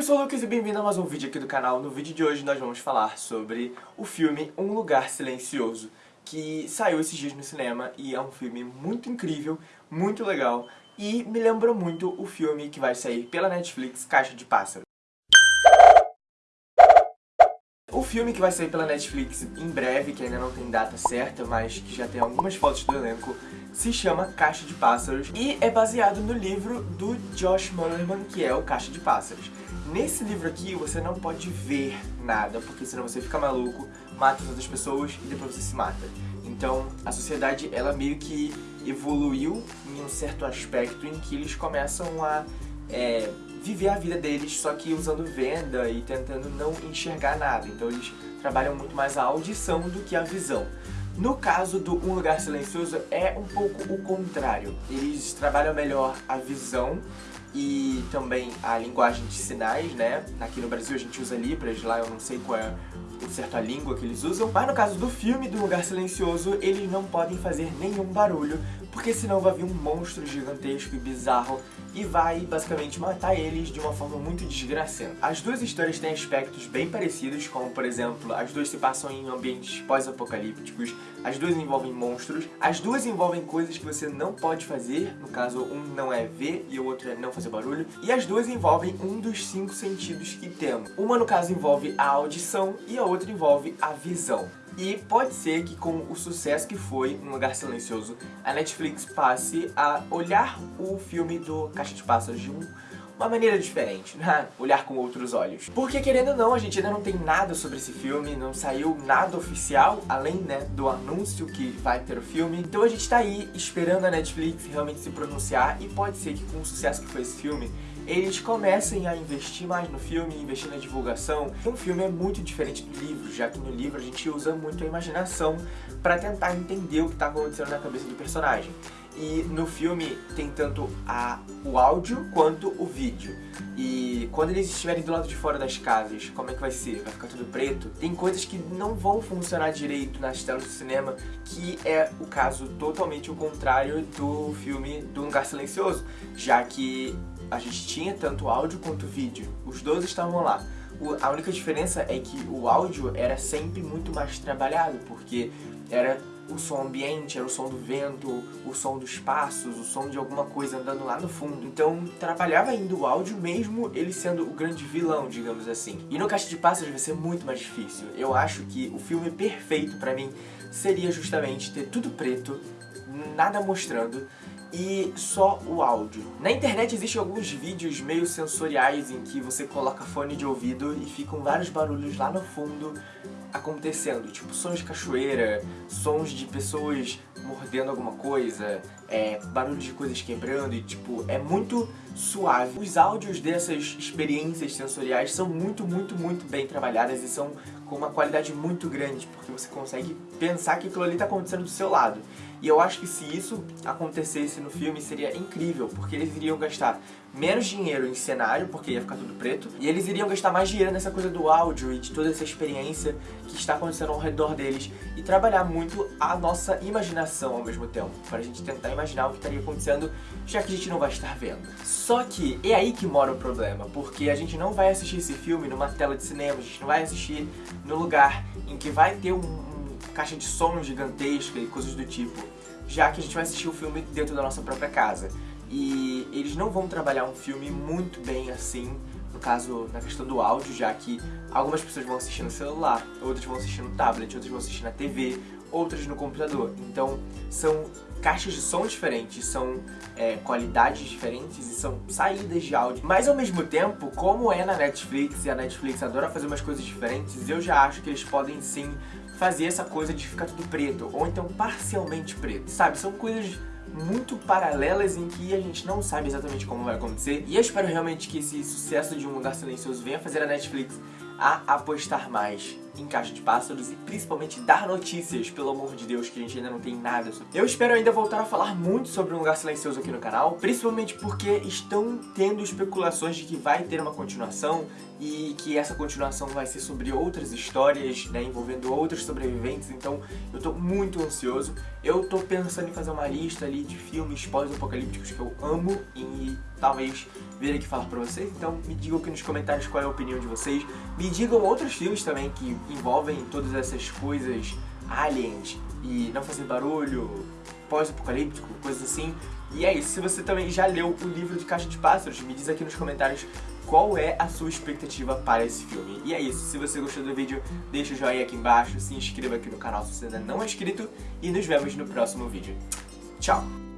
eu sou o Lucas e bem-vindo a mais um vídeo aqui do canal. No vídeo de hoje nós vamos falar sobre o filme Um Lugar Silencioso, que saiu esses dias no cinema e é um filme muito incrível, muito legal e me lembrou muito o filme que vai sair pela Netflix, Caixa de Pássaro. O filme que vai sair pela Netflix em breve, que ainda não tem data certa, mas que já tem algumas fotos do elenco, se chama Caixa de Pássaros e é baseado no livro do Josh Mullerman, que é o Caixa de Pássaros. Nesse livro aqui você não pode ver nada, porque senão você fica maluco, mata as outras pessoas e depois você se mata. Então a sociedade ela meio que evoluiu em um certo aspecto em que eles começam a é, viver a vida deles, só que usando venda e tentando não enxergar nada. Então eles trabalham muito mais a audição do que a visão. No caso do Um Lugar Silencioso é um pouco o contrário. Eles trabalham melhor a visão e também a linguagem de sinais, né? Aqui no Brasil a gente usa Libras, lá eu não sei qual é certa língua que eles usam. Mas no caso do filme do Lugar Silencioso, eles não podem fazer nenhum barulho, porque senão vai vir um monstro gigantesco e bizarro e vai basicamente matar eles de uma forma muito desgracenta. As duas histórias têm aspectos bem parecidos, como por exemplo, as duas se passam em ambientes pós-apocalípticos, as duas envolvem monstros, as duas envolvem coisas que você não pode fazer, no caso um não é ver e o outro é não fazer barulho, e as duas envolvem um dos cinco sentidos que temos. Uma no caso envolve a audição e a outra envolve a visão. E pode ser que com o sucesso que foi Um Lugar Silencioso, a Netflix passe a olhar o filme do Caixa de Pássaros de um uma maneira diferente, né? olhar com outros olhos. Porque querendo ou não, a gente ainda não tem nada sobre esse filme, não saiu nada oficial, além né, do anúncio que vai ter o filme. Então a gente tá aí esperando a Netflix realmente se pronunciar e pode ser que com o sucesso que foi esse filme, eles comecem a investir mais no filme, investir na divulgação. Um filme é muito diferente do livro, já que no livro a gente usa muito a imaginação para tentar entender o que está acontecendo na cabeça do personagem. E no filme tem tanto a, o áudio quanto o vídeo. E quando eles estiverem do lado de fora das casas, como é que vai ser? Vai ficar tudo preto? Tem coisas que não vão funcionar direito nas telas do cinema, que é o caso totalmente o contrário do filme do Lugar Silencioso, já que a gente tinha tanto áudio quanto vídeo. Os dois estavam lá. A única diferença é que o áudio era sempre muito mais trabalhado, porque era o som ambiente, era o som do vento, o som dos passos, o som de alguma coisa andando lá no fundo. Então trabalhava ainda o áudio mesmo ele sendo o grande vilão, digamos assim. E no Caixa de Pássaros vai ser muito mais difícil. Eu acho que o filme perfeito pra mim seria justamente ter tudo preto, nada mostrando, e só o áudio. Na internet existem alguns vídeos meio sensoriais em que você coloca fone de ouvido e ficam vários barulhos lá no fundo acontecendo, tipo sons de cachoeira, sons de pessoas mordendo alguma coisa, é, barulho de coisas quebrando e tipo, é muito suave. Os áudios dessas experiências sensoriais são muito, muito, muito bem trabalhadas e são com uma qualidade muito grande, porque você consegue pensar que aquilo ali está acontecendo do seu lado. E eu acho que se isso acontecesse no filme seria incrível, porque eles iriam gastar menos dinheiro em cenário, porque ia ficar tudo preto, e eles iriam gastar mais dinheiro nessa coisa do áudio e de toda essa experiência que está acontecendo ao redor deles, e trabalhar muito a nossa imaginação ao mesmo tempo, para a gente tentar imaginar o que estaria acontecendo, já que a gente não vai estar vendo. Só que é aí que mora o problema, porque a gente não vai assistir esse filme numa tela de cinema, a gente não vai assistir no lugar em que vai ter um, um caixa de som gigantesca e coisas do tipo, já que a gente vai assistir o filme dentro da nossa própria casa. E eles não vão trabalhar um filme muito bem assim, caso, na questão do áudio, já que algumas pessoas vão assistir no celular, outras vão assistir no tablet, outras vão assistir na TV, outras no computador. Então, são caixas de som diferentes, são é, qualidades diferentes e são saídas de áudio. Mas ao mesmo tempo, como é na Netflix e a Netflix adora fazer umas coisas diferentes, eu já acho que eles podem sim fazer essa coisa de ficar tudo preto, ou então parcialmente preto, sabe? São coisas muito paralelas em que a gente não sabe exatamente como vai acontecer. E eu espero realmente que esse sucesso de Um Lugar Silencioso venha fazer a Netflix a apostar mais em Caixa de Pássaros e principalmente dar notícias, pelo amor de Deus, que a gente ainda não tem nada sobre. Eu espero ainda voltar a falar muito sobre Um Lugar Silencioso aqui no canal, principalmente porque estão tendo especulações de que vai ter uma continuação e que essa continuação vai ser sobre outras histórias, né, envolvendo outros sobreviventes, então eu tô muito ansioso. Eu tô pensando em fazer uma lista ali de filmes pós-apocalípticos que eu amo e talvez vir aqui falar pra vocês. Então me digam aqui nos comentários qual é a opinião de vocês. Me digam outros filmes também que envolvem todas essas coisas aliens e não fazer barulho, pós-apocalíptico, coisas assim. E é isso, se você também já leu o livro de Caixa de Pássaros, me diz aqui nos comentários qual é a sua expectativa para esse filme. E é isso, se você gostou do vídeo, deixa o joinha aqui embaixo, se inscreva aqui no canal se você ainda não é inscrito e nos vemos no próximo vídeo. Tchau!